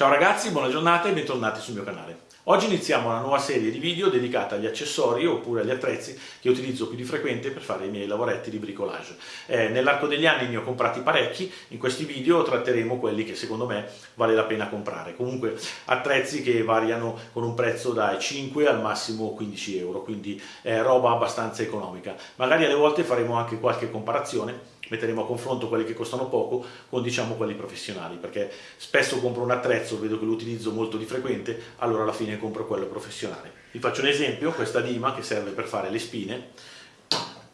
Ciao ragazzi, buona giornata e bentornati sul mio canale. Oggi iniziamo una nuova serie di video dedicata agli accessori oppure agli attrezzi che utilizzo più di frequente per fare i miei lavoretti di bricolage. Eh, Nell'arco degli anni ne ho comprati parecchi, in questi video tratteremo quelli che secondo me vale la pena comprare. Comunque attrezzi che variano con un prezzo dai 5 al massimo 15 euro, quindi eh, roba abbastanza economica. Magari alle volte faremo anche qualche comparazione metteremo a confronto quelli che costano poco con diciamo quelli professionali perché spesso compro un attrezzo vedo che lo utilizzo molto di frequente allora alla fine compro quello professionale vi faccio un esempio questa dima che serve per fare le spine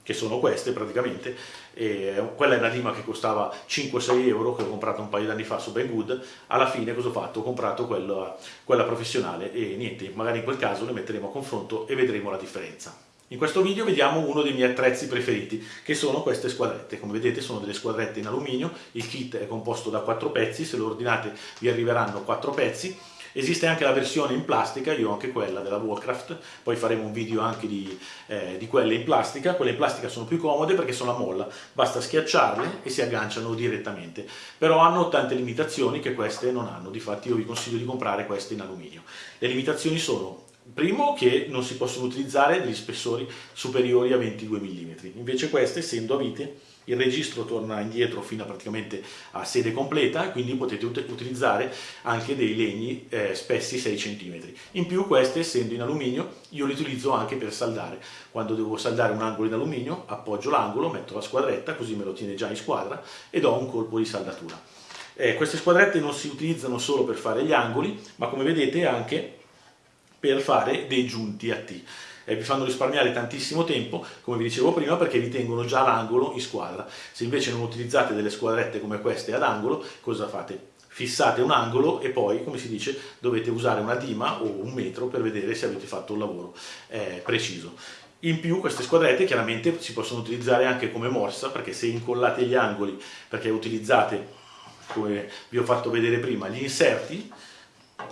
che sono queste praticamente, e quella è una dima che costava 5-6 euro che ho comprato un paio di anni fa su Banggood, alla fine cosa ho fatto? Ho comprato quella, quella professionale e niente, magari in quel caso le metteremo a confronto e vedremo la differenza. In questo video vediamo uno dei miei attrezzi preferiti, che sono queste squadrette. Come vedete sono delle squadrette in alluminio, il kit è composto da 4 pezzi, se lo ordinate vi arriveranno 4 pezzi. Esiste anche la versione in plastica, io ho anche quella della Warcraft, poi faremo un video anche di, eh, di quelle in plastica. Quelle in plastica sono più comode perché sono a molla, basta schiacciarle e si agganciano direttamente. Però hanno tante limitazioni che queste non hanno, difatti io vi consiglio di comprare queste in alluminio. Le limitazioni sono Primo che non si possono utilizzare degli spessori superiori a 22 mm, invece queste essendo a vite il registro torna indietro fino a praticamente a sede completa quindi potete ut utilizzare anche dei legni eh, spessi 6 cm. In più queste essendo in alluminio io li utilizzo anche per saldare, quando devo saldare un angolo in alluminio appoggio l'angolo, metto la squadretta così me lo tiene già in squadra e do un colpo di saldatura. Eh, queste squadrette non si utilizzano solo per fare gli angoli ma come vedete anche per fare dei giunti a T. E vi fanno risparmiare tantissimo tempo, come vi dicevo prima, perché vi tengono già l'angolo in squadra. Se invece non utilizzate delle squadrette come queste ad angolo, cosa fate? Fissate un angolo e poi, come si dice, dovete usare una dima o un metro per vedere se avete fatto un lavoro eh, preciso. In più queste squadrette chiaramente si possono utilizzare anche come morsa, perché se incollate gli angoli, perché utilizzate, come vi ho fatto vedere prima, gli inserti,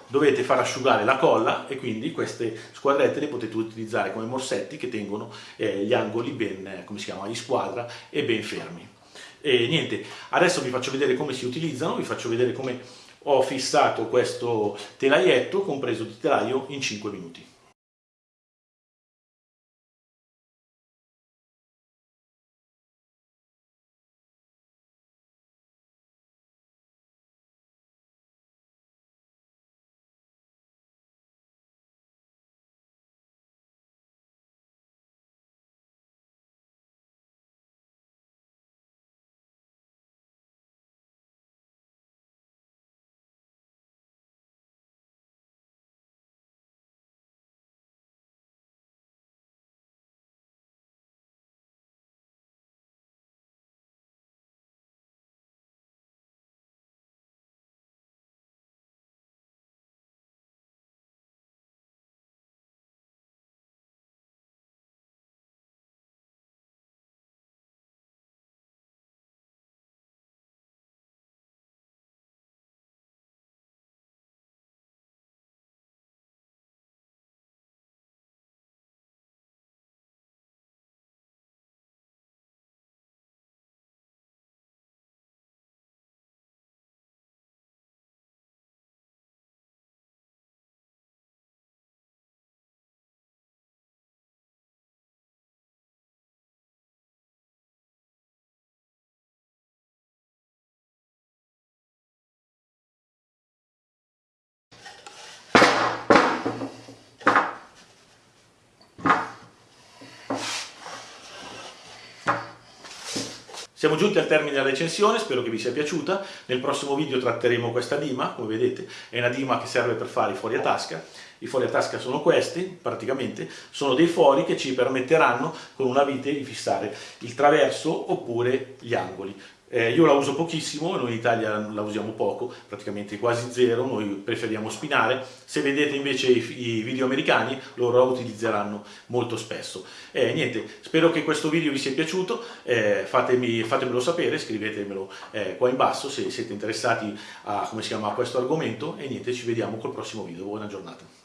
dovete far asciugare la colla e quindi queste squadrette le potete utilizzare come morsetti che tengono eh, gli angoli ben, eh, come si chiama, in squadra e ben fermi. E niente, adesso vi faccio vedere come si utilizzano, vi faccio vedere come ho fissato questo telaietto compreso di telaio in 5 minuti. Siamo giunti al termine della recensione, spero che vi sia piaciuta. Nel prossimo video tratteremo questa dima, come vedete è una dima che serve per fare i fuori a tasca. I fuori a tasca sono questi, praticamente, sono dei fori che ci permetteranno con una vite di fissare il traverso oppure gli angoli. Eh, io la uso pochissimo, noi in Italia la usiamo poco, praticamente quasi zero, noi preferiamo spinare. Se vedete invece i, i video americani, loro la utilizzeranno molto spesso. Eh, niente, spero che questo video vi sia piaciuto, eh, fatemi, fatemelo sapere, scrivetemelo eh, qua in basso se siete interessati a, chiama, a questo argomento e niente, ci vediamo col prossimo video. Buona giornata.